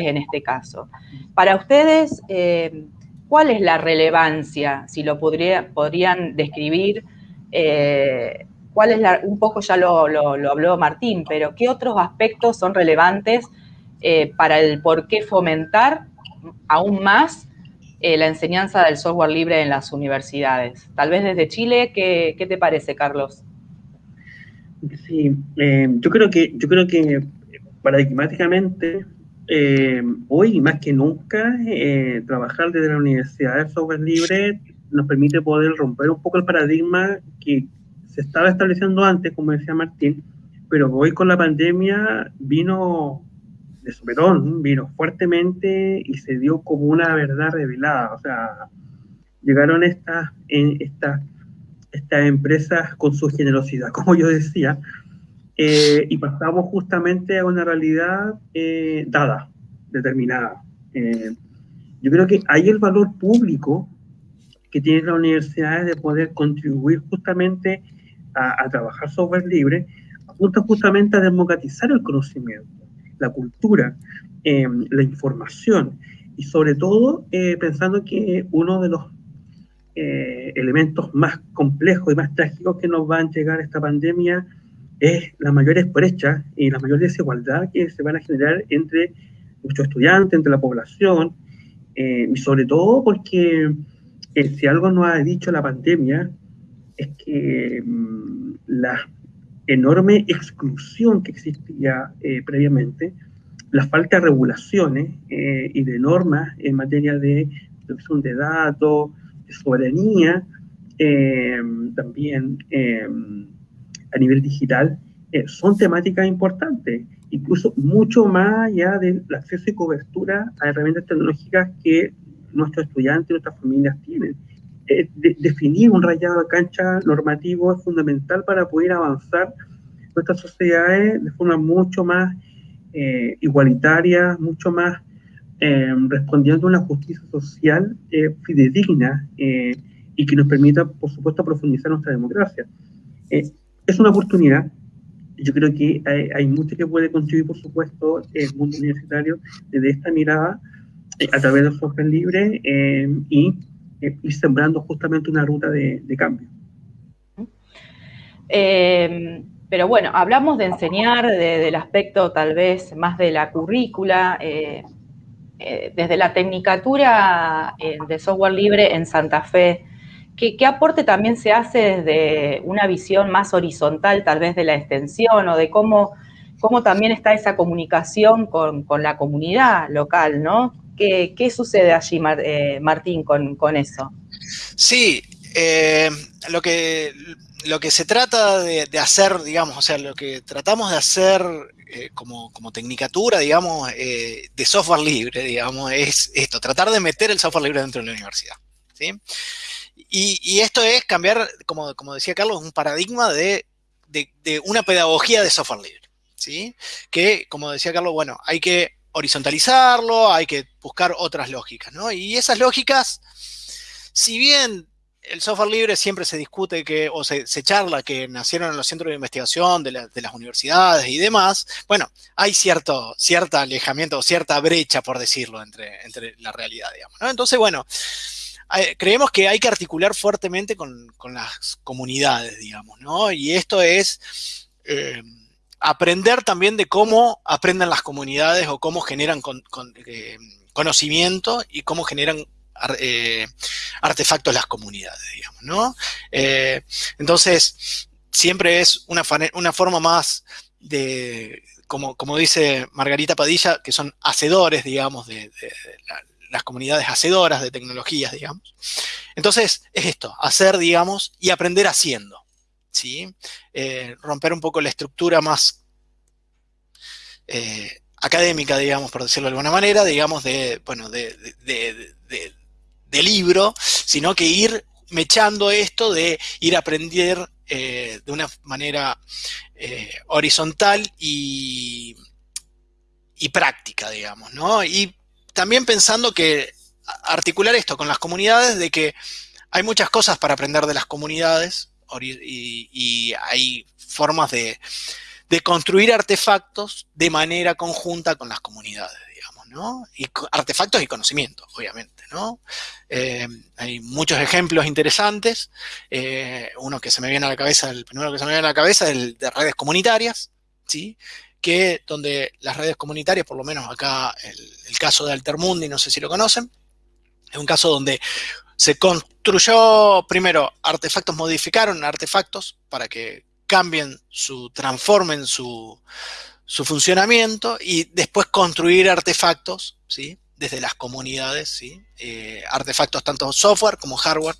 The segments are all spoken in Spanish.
en este caso. Para ustedes, eh, ¿cuál es la relevancia, si lo podrían describir? Eh, ¿Cuál es un poco ya lo, habló Martín, pero qué otros aspectos son relevantes eh, para el por qué fomentar aún más la enseñanza del software libre en las universidades? Tal vez desde Chile, ¿qué, qué te parece, Carlos? Sí, yo creo que, yo creo que paradigmáticamente eh, hoy más que nunca, eh, trabajar desde la universidad de software libre nos permite poder romper un poco el paradigma que se estaba estableciendo antes, como decía Martín, pero hoy con la pandemia vino de superón, vino fuertemente y se dio como una verdad revelada. O sea, llegaron estas, estas, estas empresas con su generosidad, como yo decía, eh, y pasamos justamente a una realidad eh, dada, determinada. Eh, yo creo que hay el valor público que tienen las universidades de poder contribuir justamente a, trabajar software libre, apunta justamente a democratizar el conocimiento, la cultura, la información y sobre todo pensando que uno de los elementos más complejos y más trágicos que nos van a llegar esta pandemia es la mayor brecha y la mayor desigualdad que se van a generar entre nuestros estudiantes, entre la población, eh, y sobre todo porque eh, si algo nos ha dicho la pandemia es que mm, la enorme exclusión que existía eh, previamente, la falta de regulaciones y de normas en materia de protección de datos, de soberanía, también a nivel digital eh, son temáticas importantes, incluso mucho más allá del acceso y cobertura a herramientas tecnológicas que nuestros estudiantes nuestras familias tienen. Eh, definir un rayado de cancha normativo es fundamental para poder avanzar nuestras sociedades de forma mucho más eh, igualitaria, mucho más respondiendo a una justicia social fidedigna y que nos permita, por supuesto, profundizar nuestra democracia es una oportunidad. Yo creo que hay, mucho que puede contribuir, por supuesto, el mundo universitario desde esta mirada eh, a través del software libre eh, y eh, ir sembrando justamente una ruta de, cambio. pero bueno, hablamos de enseñar, del aspecto tal vez más de la currícula, desde la tecnicatura de software libre en Santa Fe. ¿Qué, aporte también se hace desde una visión más horizontal, tal vez de la extensión o de cómo, cómo también está esa comunicación con, la comunidad local, ¿no? ¿Qué, sucede allí, eh, Martín, con, eso? Sí, eh, lo, que, lo que se trata de, hacer, digamos, o sea, lo que tratamos de hacer eh, como, como, tecnicatura, digamos, de software libre, digamos, es esto, tratar de meter el software libre dentro de la universidad. ¿sí? Y, esto es cambiar, como, decía Carlos, un paradigma de, una pedagogía de software libre. ¿sí? Que, como decía Carlos, bueno, hay que horizontalizarlo, hay que buscar otras lógicas. ¿no? Y esas lógicas, si bien el software libre siempre se discute que, o se, charla que nacieron en los centros de investigación de, las universidades y demás, bueno, hay cierto, alejamiento, cierta brecha, por decirlo, entre, entre la realidad, digamos. ¿no? Entonces, bueno, creemos que hay que articular fuertemente con, las comunidades, digamos, ¿no? Y esto es eh, aprender también de cómo aprenden las comunidades o cómo generan eh, conocimiento y cómo generan eh, artefactos las comunidades, digamos, ¿no? entonces, siempre es una, una forma más de, como, como, dice Margarita Padilla, que son hacedores, digamos, de, la, las comunidades hacedoras de tecnologías, digamos. Entonces, es esto, hacer, digamos, y aprender haciendo, ¿sí? Eh, romper un poco la estructura más eh, académica, digamos, por decirlo de alguna manera, digamos, de, bueno, de, libro, sino que ir mechando esto de ir a aprender eh, de una manera horizontal y, y práctica, digamos, ¿no? Y también pensando que articular esto con las comunidades, de que hay muchas cosas para aprender de las comunidades y, hay formas de, construir artefactos de manera conjunta con las comunidades, digamos, ¿no? Y artefactos y conocimientos, obviamente, ¿no? Eh, hay muchos ejemplos interesantes. Eh, uno que se me viene a la cabeza, el primero que se me viene a la cabeza es el de redes comunitarias, ¿sí? Que donde las redes comunitarias, por lo menos acá el, caso de Altermundi, no sé si lo conocen, es un caso donde se construyó, primero, artefactos, modificaron artefactos para que cambien su, transformen su, su funcionamiento y después construir artefactos, ¿sí? Desde las comunidades, ¿sí? Eh, artefactos tanto software como hardware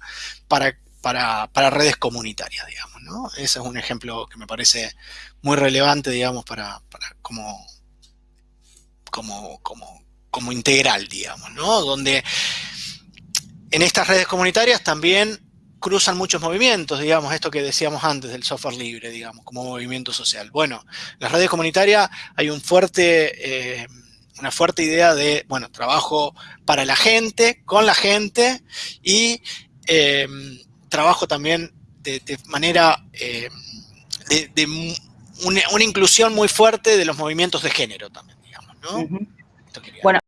para, para, para, redes comunitarias, digamos, ¿no? Ese es un ejemplo que me parece muy relevante, digamos, para, como, como, como, como integral, digamos, ¿no? Donde en estas redes comunitarias también cruzan muchos movimientos, digamos, esto que decíamos antes del software libre, digamos, como movimiento social. Bueno, en las redes comunitarias hay un fuerte, eh, una fuerte idea de, bueno, trabajo para la gente, con la gente, y eh, trabajo también de, de manera, eh, de, de una, una, inclusión muy fuerte de los movimientos de género también, digamos, ¿no? Uh -huh. Bueno,